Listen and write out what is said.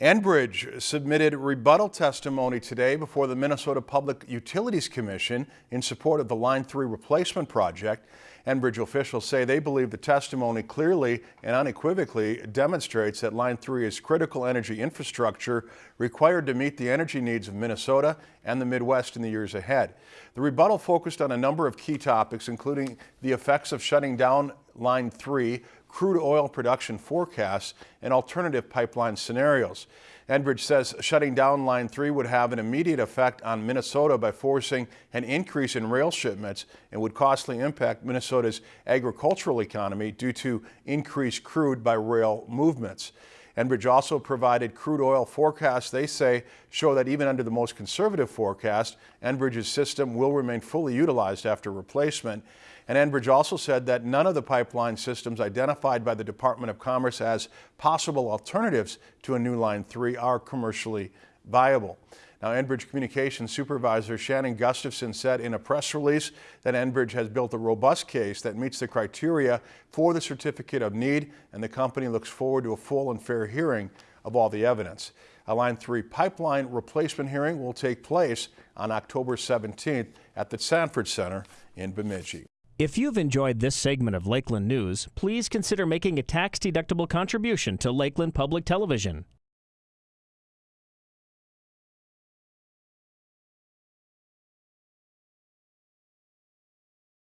Enbridge submitted rebuttal testimony today before the Minnesota Public Utilities Commission in support of the Line 3 replacement project. Enbridge officials say they believe the testimony clearly and unequivocally demonstrates that Line 3 is critical energy infrastructure required to meet the energy needs of Minnesota and the Midwest in the years ahead. The rebuttal focused on a number of key topics, including the effects of shutting down Line 3, crude oil production forecasts, and alternative pipeline scenarios. Enbridge says shutting down Line 3 would have an immediate effect on Minnesota by forcing an increase in rail shipments and would costly impact Minnesota's agricultural economy due to increased crude by rail movements. Enbridge also provided crude oil forecasts they say show that even under the most conservative forecast, Enbridge's system will remain fully utilized after replacement. And Enbridge also said that none of the pipeline systems identified by the Department of Commerce as possible alternatives to a new Line 3 are commercially viable. Now, Enbridge Communications Supervisor Shannon Gustafson said in a press release that Enbridge has built a robust case that meets the criteria for the Certificate of Need, and the company looks forward to a full and fair hearing of all the evidence. A Line 3 pipeline replacement hearing will take place on October 17th at the Sanford Center in Bemidji. If you've enjoyed this segment of Lakeland News, please consider making a tax-deductible contribution to Lakeland Public Television.